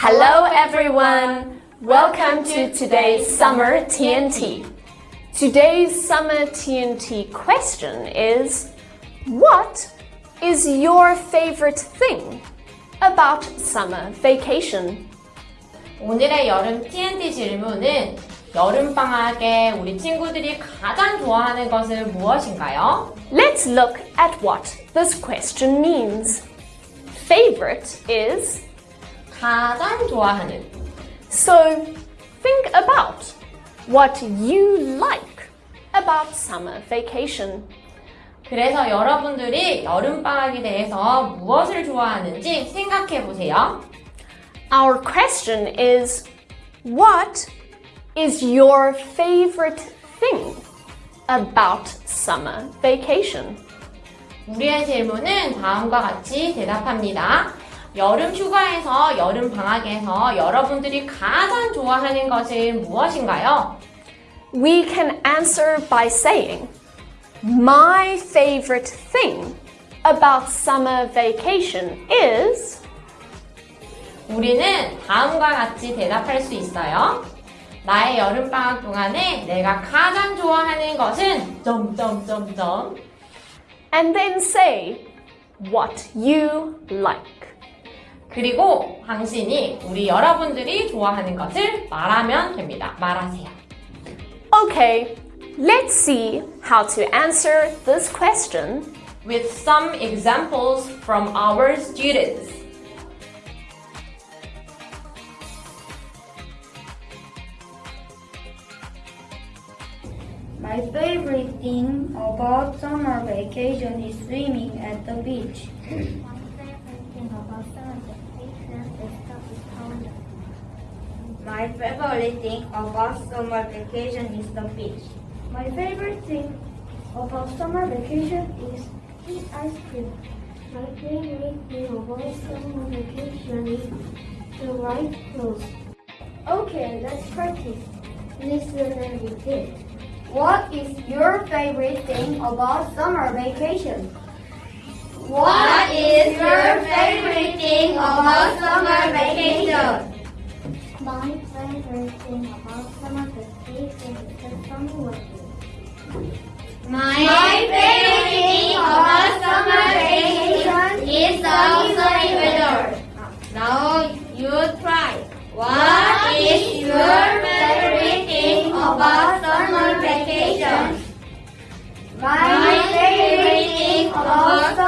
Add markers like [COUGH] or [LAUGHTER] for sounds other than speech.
Hello everyone! Welcome to today's Summer TNT. Today's Summer TNT question is What is your favorite thing about summer vacation? 오늘의 여름 TNT 질문은 여름방학에 우리 친구들이 가장 좋아하는 것은 무엇인가요? Let's look at what this question means. Favorite is 가장 좋아하는. so think about what you like about summer vacation. 그래서 여러분들이 여름방학에 대해서 무엇을 좋아하는지 생각해 보세요. Our question is What is your favorite thing about summer vacation? 우리의 질문은 다음과 같이 대답합니다. 여름 휴가에서 여름 방학에서 여러분들이 가장 좋아하는 것은 무엇인가요? We can answer by saying, My favorite thing about summer vacation is 우리는 다음과 같이 대답할 수 있어요. 나의 여름방학 동안에 내가 가장 좋아하는 것은 점점점점 and then say what you like. 그리고 당신이 우리 여러분들이 좋아하는 것을 말하면 됩니다. 말하세요. Okay, let's see how to answer this question. With some examples from our students. My favorite thing about summer vacation is swimming at the beach. [LAUGHS] My favorite thing about summer vacation is the beach. My favorite thing about summer vacation is eat ice cream. My favorite thing about summer vacation is the right clothes. Okay, let's practice. Listen and repeat. What is your favorite thing about summer vacation? What is your favorite thing about summer Christian, Apostama Christi, Christama Vasu. My, My favorite about summer vacation is the sunny weather. Now you try. What is your favorite thing about summer vacation? My favorite thing about